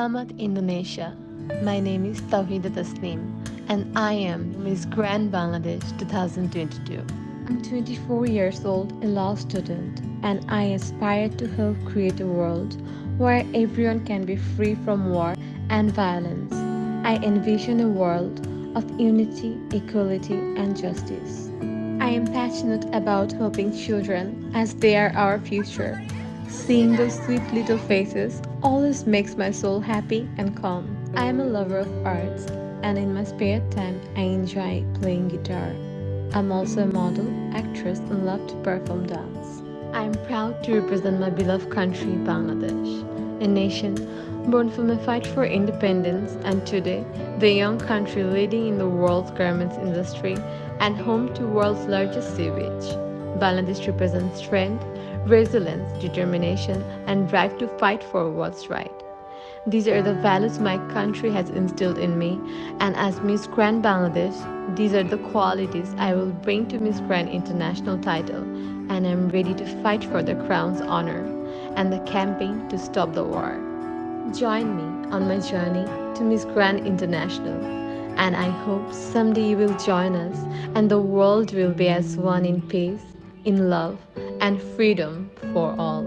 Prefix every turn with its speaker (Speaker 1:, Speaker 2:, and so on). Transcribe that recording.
Speaker 1: Selamat Indonesia. My name is Tauhida Taslim and I am Miss Grand Bangladesh 2022. I'm 24 years old, a law student, and I aspire to help create a world where everyone can be free from war and violence. I envision a world of unity, equality, and justice. I am passionate about helping children as they are our future. Seeing those sweet little faces always makes my soul happy and calm. I am a lover of arts and in my spare time I enjoy playing guitar. I'm also a model, actress and love to perform dance. I am proud to represent my beloved country, Bangladesh, a nation born from a fight for independence and today the young country leading in the world's garments industry and home to world's largest sea beach. Bangladesh represents strength, resilience, determination, and drive to fight for what's right. These are the values my country has instilled in me, and as Miss Grand Bangladesh, these are the qualities I will bring to Miss Grand International title, and I'm ready to fight for the crown's honor and the campaign to stop the war. Join me on my journey to Miss Grand International, and I hope someday you will join us and the world will be as one in peace, in love, and freedom for all.